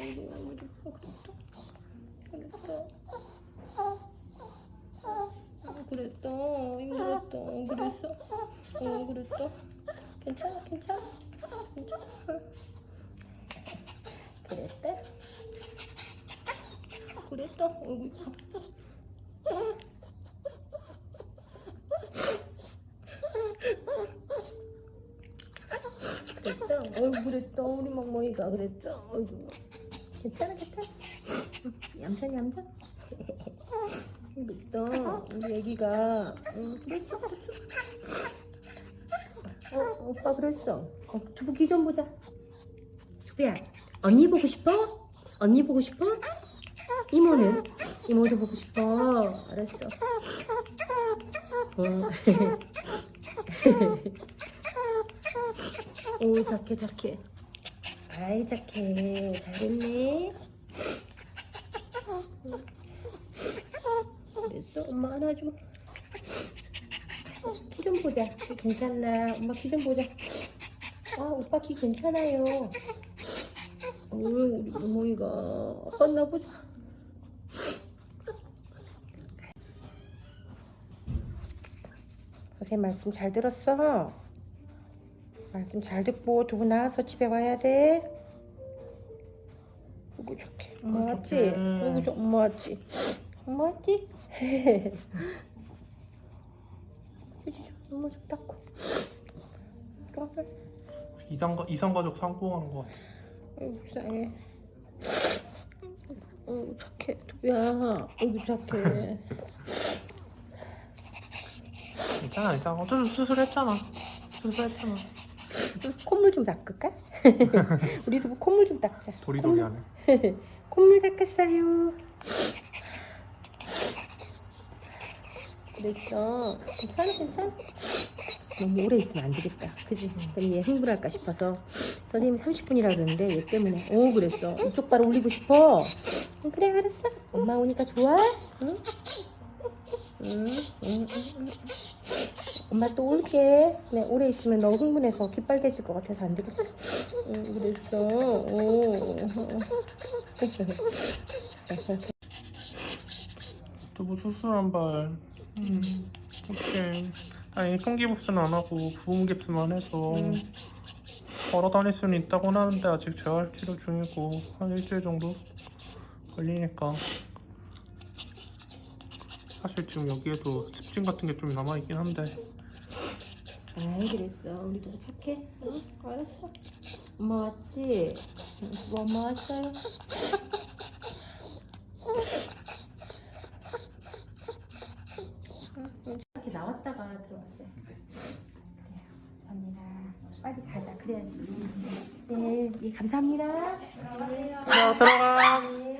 그랬다. 그랬다. 그랬다. 힘들었다. 그랬어. 어, 그랬다. 괜찮아, 괜찮아. 괜찮아. 그랬다. 그랬다. 어이구. 그랬다. 어이구, 그랬다. 우리 멍멍이가 그랬다. 어이구. 괜찮아, 괜찮아. 응, 얌전, 얌전. 그랬다. 우리 애기가. 응, 그랬어, 그랬어. 어, 오빠 그랬어. 어, 두부 기좀 보자. 두부야, 언니 보고 싶어? 언니 보고 싶어? 이모는? 이모도 보고 싶어. 알았어. 어. 오, 착해, 착해. 아이, 착해. 잘했네. 그랬어? 엄마 안아줘. 키 좀 보자. 키 괜찮나? 엄마 키 좀 보자. 아, 오빠 키 괜찮아요. 어, 우리 어머니가 아팠나 보자. 선생님 말씀 잘 들었어? 말씀 잘 듣고 두고 나와서 집에 와야 돼. 어구 좋게. 엄마 왔지? 어구 좋 엄마 왔지? 엄마 왔지? 휴지 좀 눈물 좀 닦고. 그래. 이상 이상 가족 상봉하는 거 같아. 아이고 불쌍해. 어이구 착해. 두야. 어이구 착해. 괜찮아, 괜찮아. 어차피 수술했잖아. 수술했잖아. 콧물 좀 닦을까? 우리도 뭐 콧물 좀 닦자. 도리도리 하네. 콧물 닦았어요. 그랬어. 괜찮아, 괜찮아. 너무 오래 있으면 안 되겠다. 그지? 그럼 얘 흥분할까 싶어서 선생님이 30분이라 그러는데 얘 때문에 오 그랬어. 이쪽 발 올리고 싶어. 응, 그래 알았어. 엄마 오니까 좋아? 응? 응, 응, 응, 응. 엄마 또 올게. 네, 오래 있으면 너 흥분해서 귀 빨개질 것 같아서 안 되겠다. 응, 그랬어. 오. 두부 수술한 발. 음, 어떡해. 다행히 통기복수는 안 하고 부음 깁스만 해서 음. 걸어 다닐 수는 있다고 하는데 아직 재활 치료 중이고 한 일주일 정도 걸리니까 사실 지금 여기에도 습진 같은 게 좀 남아 있긴 한데 아이 그랬어. 우리 너무 착해? 응 알았어. 엄마 왔지? 응, 뭐 엄마 왔어요. 이렇게 나왔다가 들어왔어요. 감사합니다. 빨리 가자. 그래야지. 네 예, 감사합니다. 자 들어가. 네.